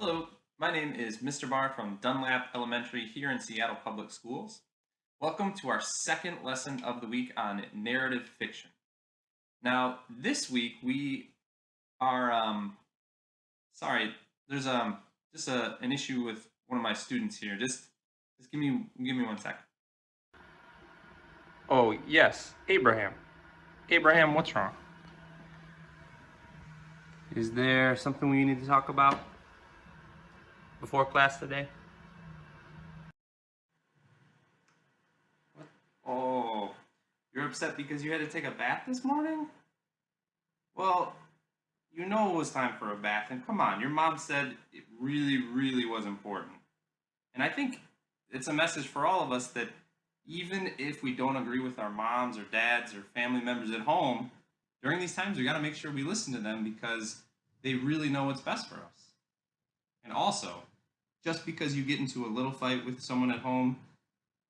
Hello, my name is Mr. Barr from Dunlap Elementary here in Seattle Public Schools. Welcome to our second lesson of the week on narrative fiction. Now, this week we are, um, sorry, there's um, just a, an issue with one of my students here. Just, just give me, give me one second. Oh, yes, Abraham. Abraham, what's wrong? Is there something we need to talk about before class today? What? Oh, you're upset because you had to take a bath this morning? Well, you know it was time for a bath, and come on, your mom said it really, really was important. And I think it's a message for all of us that even if we don't agree with our moms or dads or family members at home, during these times we got to make sure we listen to them because they really know what's best for us. And also, just because you get into a little fight with someone at home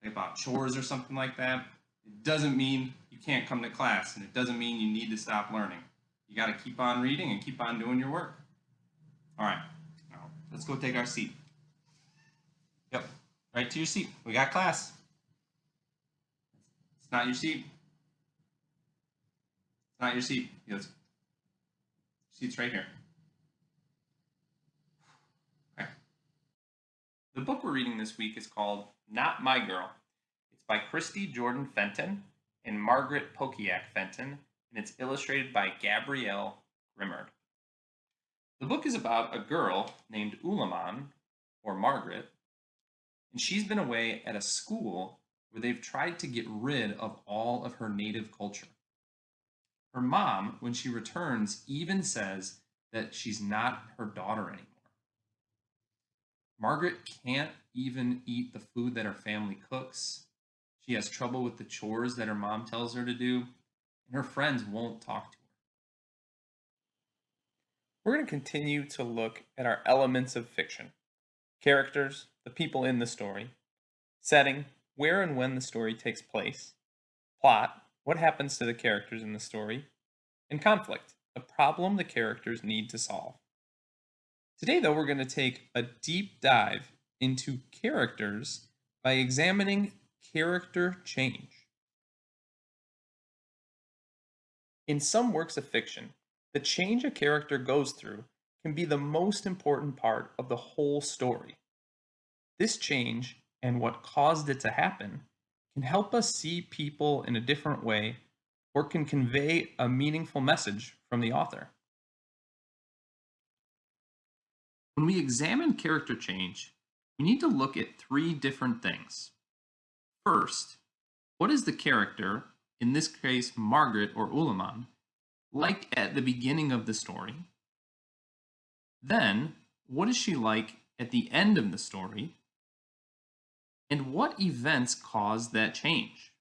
about chores or something like that, it doesn't mean you can't come to class and it doesn't mean you need to stop learning. You got to keep on reading and keep on doing your work. All right, now let's go take our seat. Yep, right to your seat. We got class. It's not your seat. It's not your seat. Your seat's right here. The book we're reading this week is called Not My Girl. It's by Christy Jordan Fenton and Margaret Pokiak Fenton, and it's illustrated by Gabrielle Grimard. The book is about a girl named Olemaun, or Margaret, and she's been away at a school where they've tried to get rid of all of her native culture. Her mom, when she returns, even says that she's not her daughter anymore. Margaret can't even eat the food that her family cooks. She has trouble with the chores that her mom tells her to do, and her friends won't talk to her. We're going to continue to look at our elements of fiction characters, the people in the story, setting, where and when the story takes place, plot, what happens to the characters in the story, and conflict, the problem the characters need to solve. Today, though, we're going to take a deep dive into characters by examining character change. In some works of fiction, the change a character goes through can be the most important part of the whole story. This change and what caused it to happen can help us see people in a different way or can convey a meaningful message from the author. When we examine character change, we need to look at three different things. First, what is the character, in this case Margaret or Olemaun, like at the beginning of the story? Then, what is she like at the end of the story? And what events caused that change?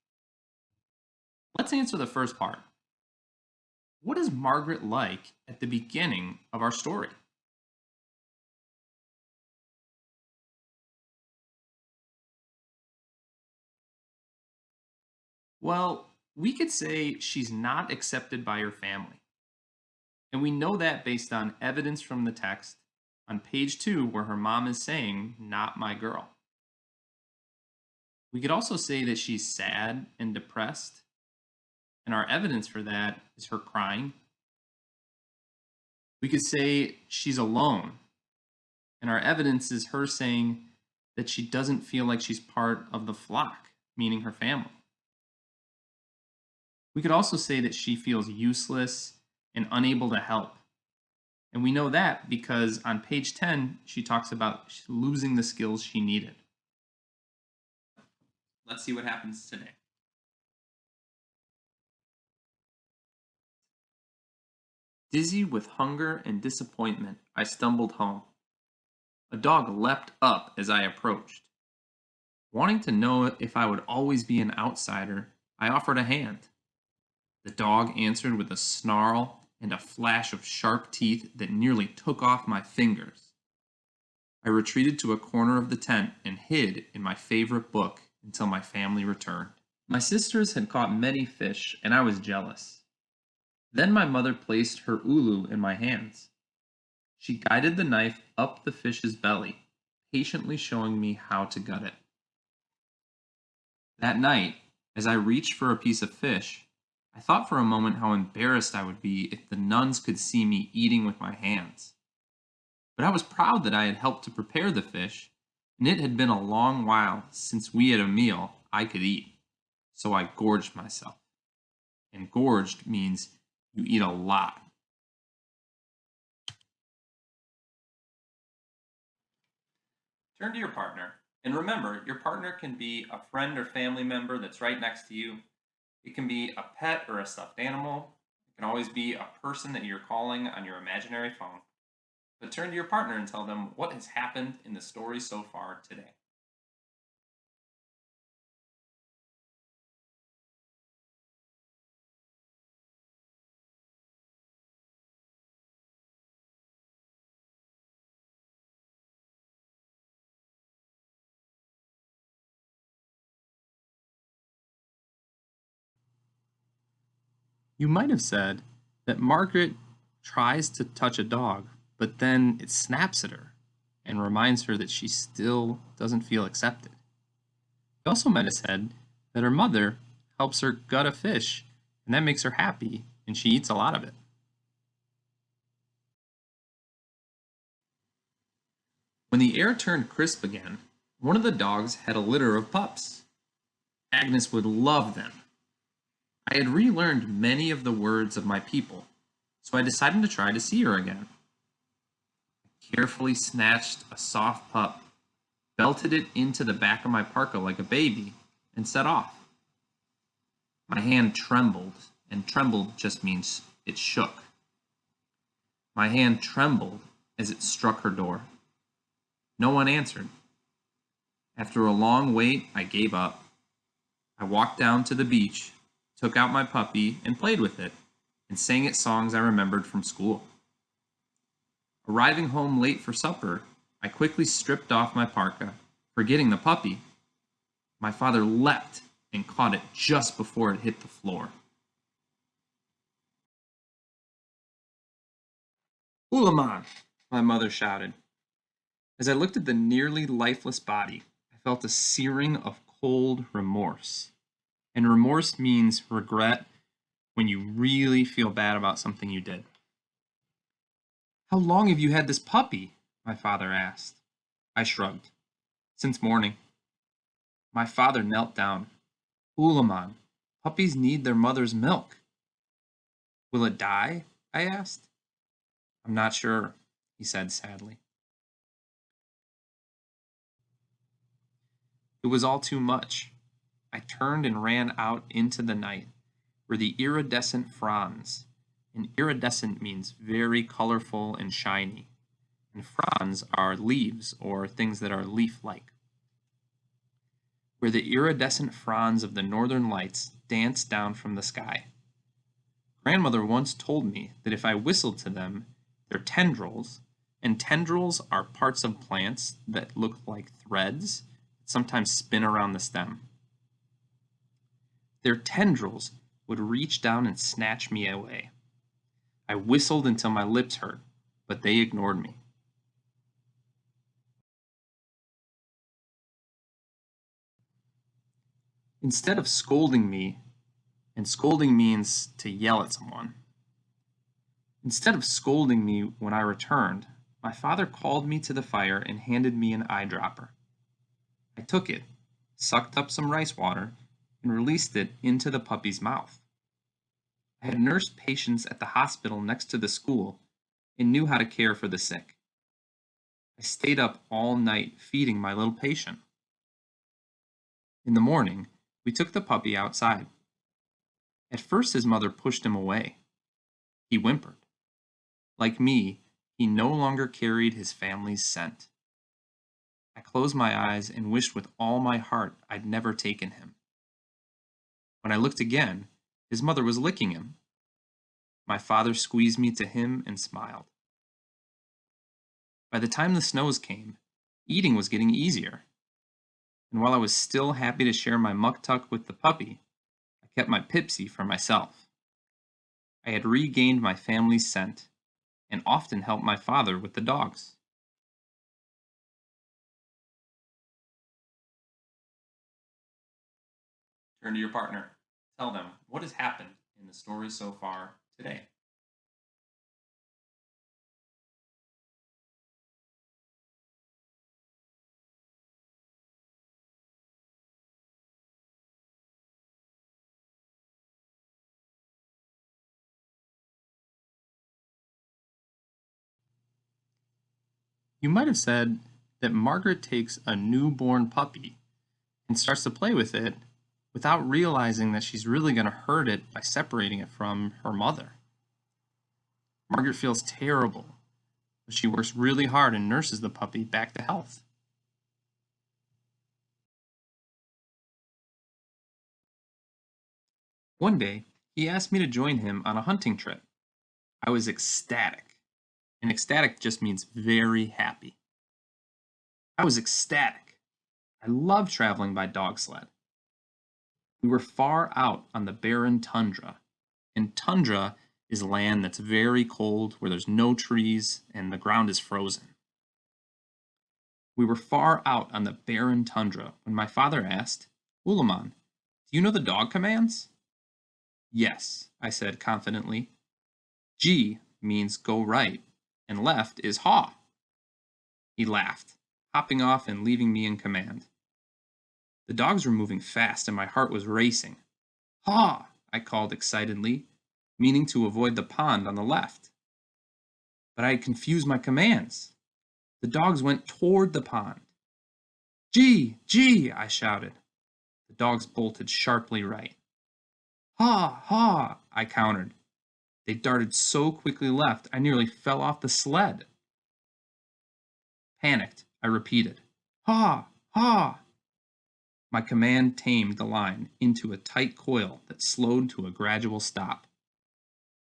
Let's answer the first part. What is Margaret like at the beginning of our story? Well, we could say she's not accepted by her family. And we know that based on evidence from the text on page two, where her mom is saying, Not my girl. We could also say that she's sad and depressed, and our evidence for that is her crying. We could say she's alone, and our evidence is her saying that she doesn't feel like she's part of the flock, meaning her family. We could also say that she feels useless and unable to help. And we know that because on page 10, she talks about losing the skills she needed. Let's see what happens today. Dizzy with hunger and disappointment, I stumbled home. A dog leapt up as I approached. Wanting to know if I would always be an outsider, I offered a hand. The dog answered with a snarl and a flash of sharp teeth that nearly took off my fingers. I retreated to a corner of the tent and hid in my favorite book until my family returned. My sisters had caught many fish, and I was jealous. Then my mother placed her ulu in my hands. She guided the knife up the fish's belly, patiently showing me how to gut it. That night, as I reached for a piece of fish, I thought for a moment how embarrassed I would be if the nuns could see me eating with my hands. But I was proud that I had helped to prepare the fish, and it had been a long while since we had a meal I could eat, so I gorged myself. And gorged means you eat a lot. Turn to your partner, and remember your partner can be a friend or family member that's right next to you. It can be a pet or a stuffed animal. It can always be a person that you're calling on your imaginary phone. But turn to your partner and tell them what has happened in the story so far today. You might have said that Margaret tries to touch a dog, but then it snaps at her and reminds her that she still doesn't feel accepted. You also might have said that her mother helps her gut a fish, and that makes her happy, and she eats a lot of it. When the air turned crisp again, one of the dogs had a litter of pups. Agnes would love them. I had relearned many of the words of my people, so I decided to try to see her again. I carefully snatched a soft pup, belted it into the back of my parka like a baby, and set off. My hand trembled, and trembled just means it shook. My hand trembled as it struck her door. No one answered. After a long wait, I gave up. I walked down to the beach, took out my puppy, and played with it, and sang it songs I remembered from school. Arriving home late for supper, I quickly stripped off my parka, forgetting the puppy. My father leapt and caught it just before it hit the floor. Olemaun, my mother shouted. As I looked at the nearly lifeless body, I felt a searing of cold remorse. And remorse means regret when you really feel bad about something you did. How long have you had this puppy? My father asked. I shrugged. Since morning. My father knelt down. Olemaun, puppies need their mother's milk. Will it die? I asked. I'm not sure, he said sadly. It was all too much. I turned and ran out into the night, where the iridescent fronds, and iridescent means very colorful and shiny, and fronds are leaves or things that are leaf-like, where the iridescent fronds of the northern lights danced down from the sky. Grandmother once told me that if I whistled to them, their tendrils, and tendrils are parts of plants that look like threads, that sometimes spin around the stem. Their tendrils would reach down and snatch me away. I whistled until my lips hurt, but they ignored me. Instead of scolding me, and scolding means to yell at someone, instead of scolding me when I returned, my father called me to the fire and handed me an eyedropper. I took it, sucked up some rice water, and released it into the puppy's mouth. I had nursed patients at the hospital next to the school and knew how to care for the sick. I stayed up all night feeding my little patient. In the morning, we took the puppy outside. At first, his mother pushed him away. He whimpered. Like me, he no longer carried his family's scent. I closed my eyes and wished with all my heart I'd never taken him. When I looked again, his mother was licking him. My father squeezed me to him and smiled. By the time the snows came, eating was getting easier. And while I was still happy to share my muktuk with the puppy, I kept my Pipsi for myself. I had regained my family's scent, and often helped my father with the dogs. Turn to your partner. Tell them what has happened in the story so far today. You might have said that Margaret takes a newborn puppy and starts to play with it without realizing that she's really going to hurt it by separating it from her mother. Margaret feels terrible, but she works really hard and nurses the puppy back to health. One day, he asked me to join him on a hunting trip. I was ecstatic, and ecstatic just means very happy. I was ecstatic. I love traveling by dog sled. We were far out on the barren tundra, and tundra is land that's very cold where there's no trees and the ground is frozen. We were far out on the barren tundra when my father asked, Olemaun, do you know the dog commands? Yes, I said confidently. Gee means go right, and left is haw. He laughed, hopping off and leaving me in command. The dogs were moving fast and my heart was racing. Haw! I called excitedly, meaning to avoid the pond on the left. But I had confused my commands. The dogs went toward the pond. Gee, gee, I shouted. The dogs bolted sharply right. Ha, ha, I countered. They darted so quickly left, I nearly fell off the sled. Panicked, I repeated, Ha, ha. My command tamed the line into a tight coil that slowed to a gradual stop.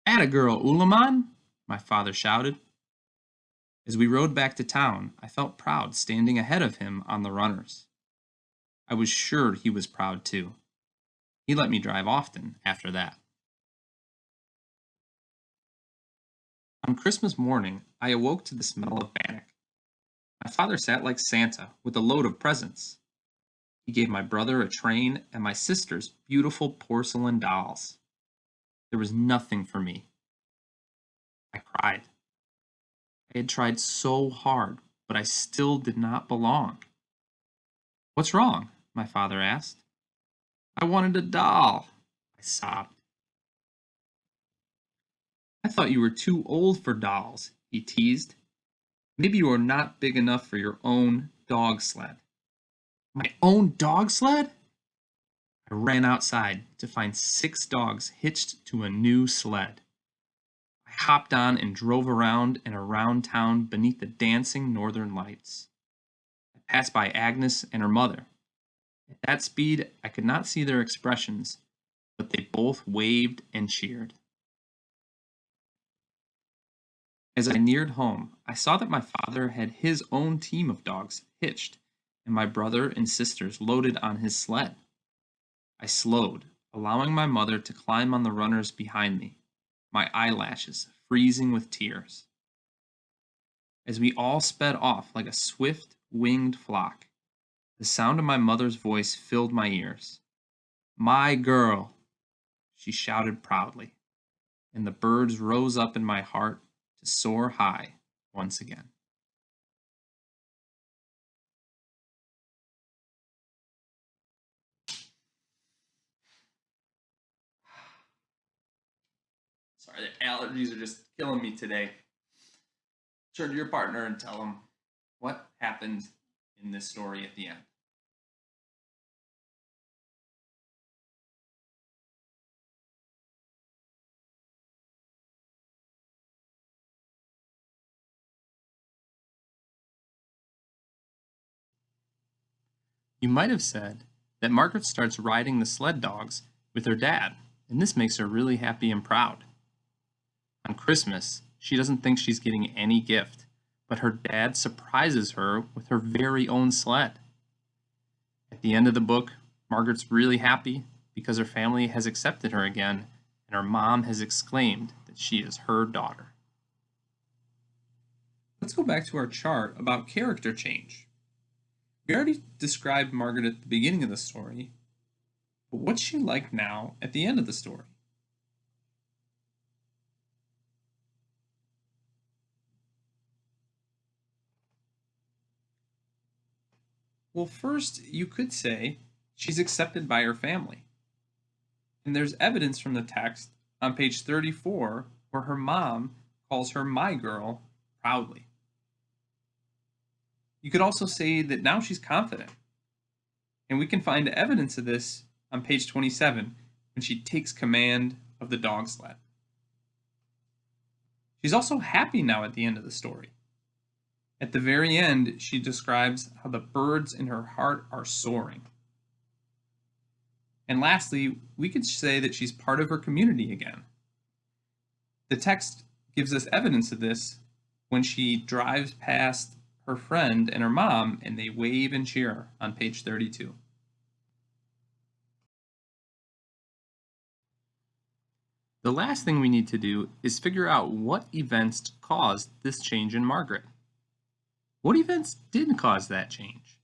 Atta girl, Olemaun! My father shouted. As we rode back to town, I felt proud standing ahead of him on the runners. I was sure he was proud too. He let me drive often after that. On Christmas morning, I awoke to the smell of bannock. My father sat like Santa with a load of presents. He gave my brother a train and my sisters beautiful porcelain dolls. There was nothing for me. I cried. I had tried so hard, but I still did not belong. What's wrong? my father asked. I wanted a doll, I sobbed. I thought you were too old for dolls, he teased. Maybe you are not big enough for your own dog sled. My own dog sled? I ran outside to find six dogs hitched to a new sled. I hopped on and drove around and around town beneath the dancing northern lights. I passed by Agnes and her mother. At that speed, I could not see their expressions, but they both waved and cheered. As I neared home, I saw that my father had his own team of dogs hitched and my brother and sisters loaded on his sled. I slowed, allowing my mother to climb on the runners behind me, my eyelashes freezing with tears. As we all sped off like a swift, winged flock, the sound of my mother's voice filled my ears. My girl, she shouted proudly, and the birds rose up in my heart to soar high once again. Sorry, the allergies are just killing me today. Turn to your partner and tell them what happened in this story at the end. You might have said that Margaret starts riding the sled dogs with her dad, and this makes her really happy and proud. On Christmas, she doesn't think she's getting any gift, but her dad surprises her with her very own sled. At the end of the book, Margaret's really happy because her family has accepted her again, and her mom has exclaimed that she is her daughter. Let's go back to our chart about character change. We already described Margaret at the beginning of the story, but what's she like now at the end of the story? Well, first, you could say she's accepted by her family. And there's evidence from the text on page 34 where her mom calls her my girl proudly. You could also say that now she's confident. And we can find evidence of this on page 27 when she takes command of the dog sled. She's also happy now at the end of the story. At the very end, she describes how the birds in her heart are soaring. And lastly, we could say that she's part of her community again. The text gives us evidence of this when she drives past her friend and her mom and they wave and cheer on page 32. The last thing we need to do is figure out what events caused this change in Margaret. What events didn't cause that change?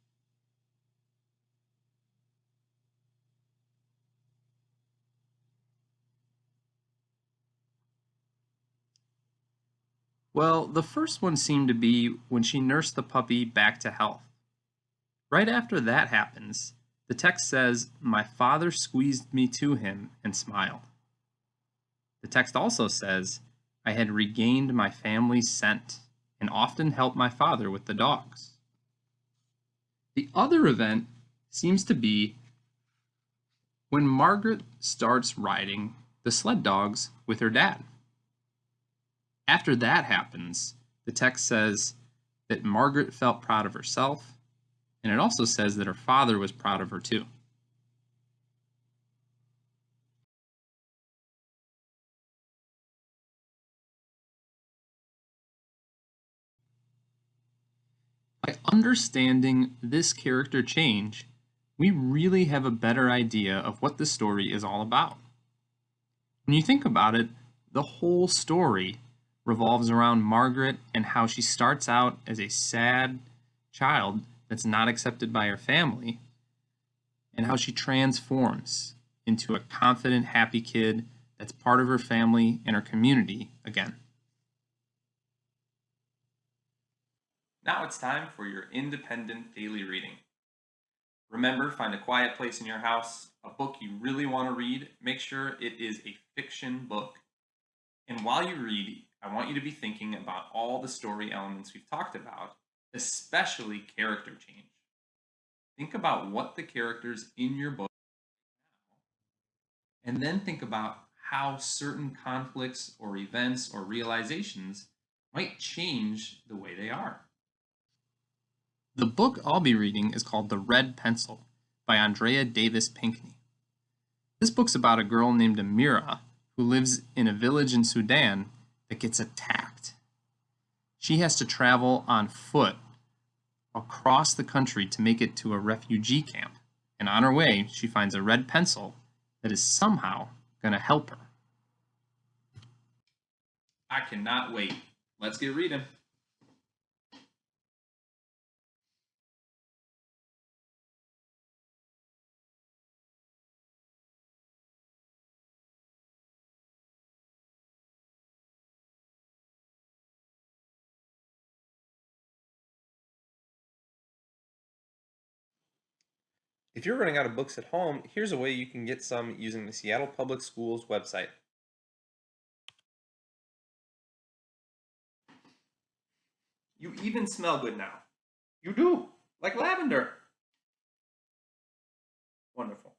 Well, the first one seemed to be when she nursed the puppy back to health. Right after that happens, the text says, My father squeezed me to him and smiled. The text also says, I had regained my family's scent and often helped my father with the dogs. The other event seems to be when Margaret starts riding the sled dogs with her dad. After that happens, the text says that Margaret felt proud of herself, and it also says that her father was proud of her too. By understanding this character change, we really have a better idea of what the story is all about. When you think about it, the whole story revolves around Margaret and how she starts out as a sad child that's not accepted by her family, and how she transforms into a confident, happy kid that's part of her family and her community again. Now it's time for your independent daily reading. Remember, find a quiet place in your house, a book you really want to read. Make sure it is a fiction book. And while you read, I want you to be thinking about all the story elements we've talked about, especially character change. Think about what the characters in your book and then think about how certain conflicts or events or realizations might change the way they are. The book I'll be reading is called The Red Pencil by Andrea Davis Pinkney. This book's about a girl named Amira who lives in a village in Sudan that gets attacked. She has to travel on foot across the country to make it to a refugee camp. And on her way, she finds a red pencil that is somehow going to help her. I cannot wait. Let's get reading. If you're running out of books at home, here's a way you can get some using the Seattle Public Schools website. You even smell good now. You do, like lavender. Wonderful.